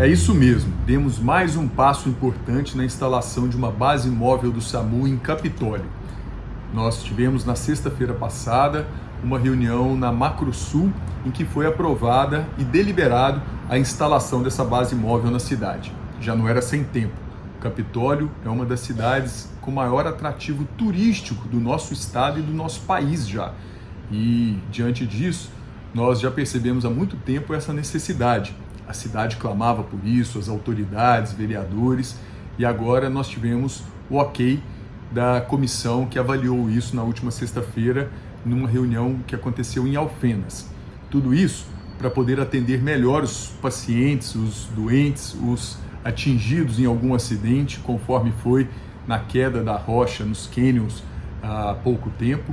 É isso mesmo, demos mais um passo importante na instalação de uma base móvel do SAMU em Capitólio. Nós tivemos na sexta-feira passada uma reunião na Macrosul em que foi aprovada e deliberado a instalação dessa base móvel na cidade. Já não era sem tempo. Capitólio é uma das cidades com maior atrativo turístico do nosso estado e do nosso país já. E diante disso, nós já percebemos há muito tempo essa necessidade. A cidade clamava por isso, as autoridades, vereadores, e agora nós tivemos o ok da comissão que avaliou isso na última sexta-feira, numa reunião que aconteceu em Alfenas. Tudo isso para poder atender melhor os pacientes, os doentes, os atingidos em algum acidente, conforme foi na queda da rocha nos cânions há pouco tempo.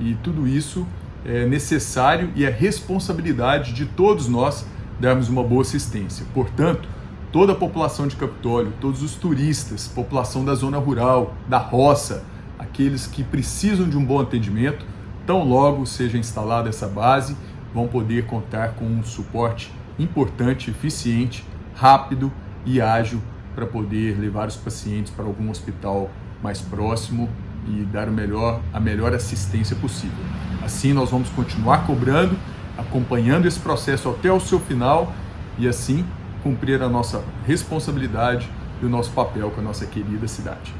E tudo isso é necessário e é responsabilidade de todos nós darmos uma boa assistência. Portanto, toda a população de Capitólio, todos os turistas, população da zona rural, da roça, aqueles que precisam de um bom atendimento, tão logo seja instalada essa base, vão poder contar com um suporte importante, eficiente, rápido e ágil para poder levar os pacientes para algum hospital mais próximo e dar o melhor, a melhor assistência possível. Assim, nós vamos continuar cobrando, acompanhando esse processo até o seu final e assim cumprir a nossa responsabilidade e o nosso papel com a nossa querida cidade.